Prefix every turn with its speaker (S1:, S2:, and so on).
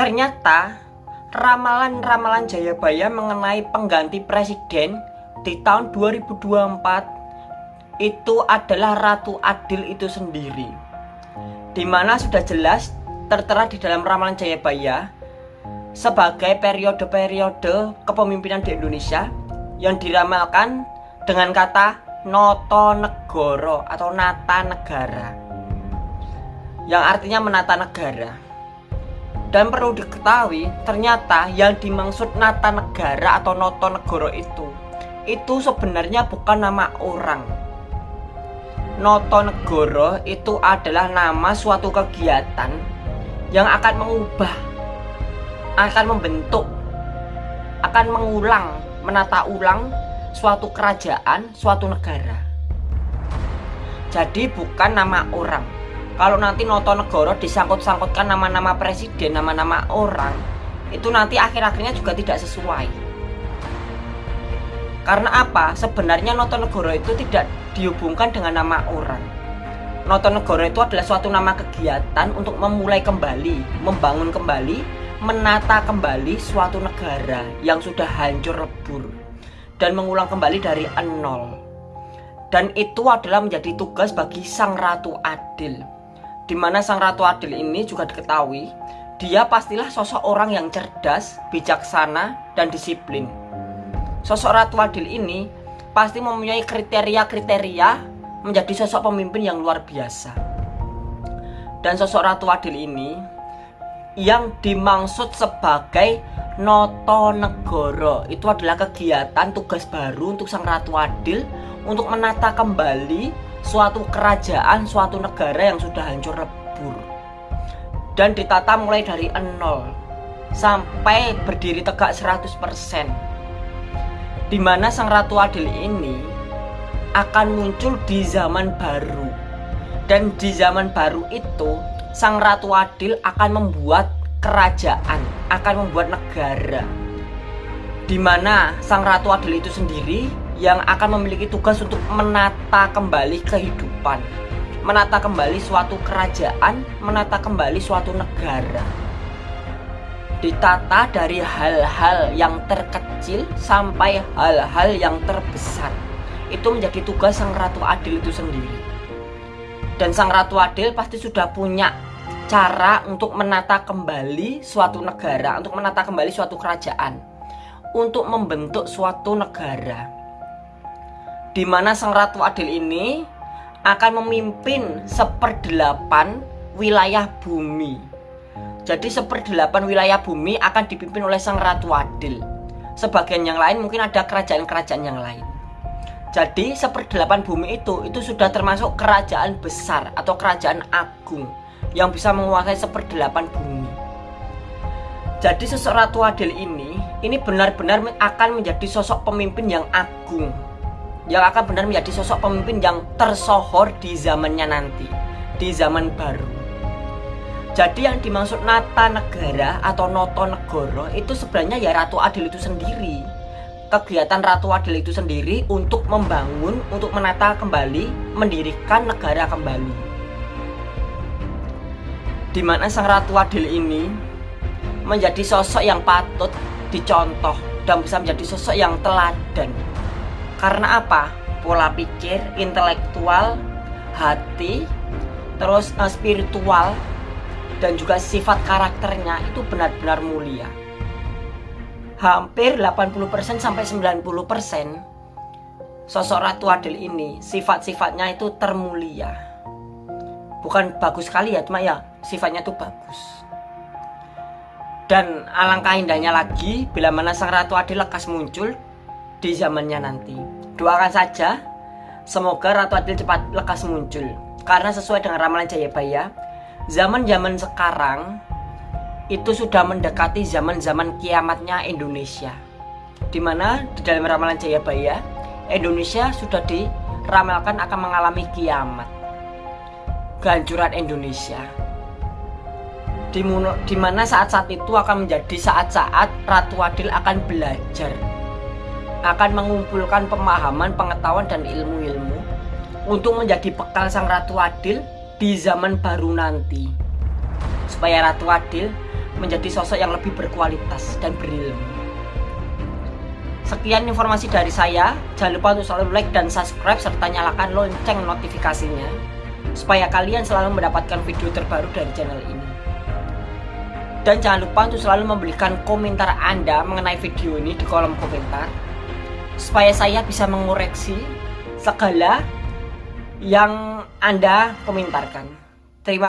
S1: Ternyata ramalan-ramalan Jayabaya mengenai pengganti presiden di tahun 2024 itu adalah Ratu Adil itu sendiri. Di mana sudah jelas tertera di dalam ramalan Jayabaya sebagai periode-periode kepemimpinan di Indonesia yang diramalkan dengan kata Noto Negoro atau Nata Negara yang artinya menata negara. Dan perlu diketahui, ternyata yang dimaksud Nata Negara atau Noto Negoro itu itu sebenarnya bukan nama orang. Noto Negoro itu adalah nama suatu kegiatan yang akan mengubah, akan membentuk, akan mengulang, menata ulang suatu kerajaan, suatu negara. Jadi bukan nama orang kalau nanti Noto Negoro disangkut-sangkutkan nama-nama presiden, nama-nama orang, itu nanti akhir-akhirnya juga tidak sesuai. Karena apa? Sebenarnya Noto Negoro itu tidak dihubungkan dengan nama orang. Noto Negoro itu adalah suatu nama kegiatan untuk memulai kembali, membangun kembali, menata kembali suatu negara yang sudah hancur lebur dan mengulang kembali dari nol. Dan itu adalah menjadi tugas bagi Sang Ratu Adil di mana sang ratu adil ini juga diketahui dia pastilah sosok orang yang cerdas, bijaksana, dan disiplin. Sosok ratu adil ini pasti mempunyai kriteria-kriteria menjadi sosok pemimpin yang luar biasa. Dan sosok ratu adil ini yang dimaksud sebagai Noto Negoro itu adalah kegiatan tugas baru untuk sang ratu adil untuk menata kembali suatu kerajaan, suatu negara yang sudah hancur lebur. Dan ditata mulai dari nol sampai berdiri tegak 100% di mana sang ratu adil ini akan muncul di zaman baru. Dan di zaman baru itu sang ratu adil akan membuat kerajaan akan membuat negara. Di mana sang ratu adil itu sendiri yang akan memiliki tugas untuk menata kembali kehidupan, menata kembali suatu kerajaan, menata kembali suatu negara. Ditata dari hal-hal yang terkecil sampai hal-hal yang terbesar. Itu menjadi tugas Sang Ratu Adil itu sendiri. Dan Sang Ratu Adil pasti sudah punya cara untuk menata kembali suatu negara, untuk menata kembali suatu kerajaan, untuk membentuk suatu negara di mana sang ratu adil ini akan memimpin seperdelapan wilayah bumi. Jadi seperdelapan wilayah bumi akan dipimpin oleh sang ratu adil. Sebagian yang lain mungkin ada kerajaan-kerajaan yang lain. Jadi seperdelapan bumi itu itu sudah termasuk kerajaan besar atau kerajaan agung yang bisa menguasai seperdelapan bumi. Jadi sosok ratu adil ini ini benar-benar akan menjadi sosok pemimpin yang agung yang akan benar menjadi sosok pemimpin yang tersohor di zamannya nanti, di zaman baru. Jadi yang dimaksud Nata Negara atau Noto Negoro itu sebenarnya ya Ratu Adil itu sendiri. Kegiatan Ratu Adil itu sendiri untuk membangun, untuk menata kembali, mendirikan negara kembali. Di mana Sang Ratu Adil ini menjadi sosok yang patut dicontoh dan bisa menjadi sosok yang teladan karena apa? Pola pikir, intelektual, hati, terus uh, spiritual dan juga sifat karakternya itu benar-benar mulia. Hampir 80% sampai 90% sosok Ratu Adil ini sifat-sifatnya itu termulia. Bukan bagus sekali ya, cuma ya sifatnya itu bagus. Dan alangkah indahnya lagi bila mana sang Ratu Adil lekas muncul di zamannya nanti. Doakan saja, semoga Ratu Adil cepat lekas muncul. Karena sesuai dengan ramalan Jayabaya, zaman-zaman sekarang itu sudah mendekati zaman-zaman kiamatnya Indonesia. Di mana di dalam ramalan Jayabaya, Indonesia sudah diramalkan akan mengalami kiamat. Kehancuran Indonesia. Di mana saat-saat itu akan menjadi saat-saat Ratu Adil akan belajar akan mengumpulkan pemahaman, pengetahuan, dan ilmu-ilmu untuk menjadi bekal sang Ratu Adil di zaman baru nanti. Supaya Ratu Adil menjadi sosok yang lebih berkualitas dan berilmu. Sekian informasi dari saya. Jangan lupa untuk selalu like dan subscribe serta nyalakan lonceng notifikasinya supaya kalian selalu mendapatkan video terbaru dari channel ini. Dan jangan lupa untuk selalu memberikan komentar Anda mengenai video ini di kolom komentar supaya saya bisa mengoreksi segala yang Anda komentarkan.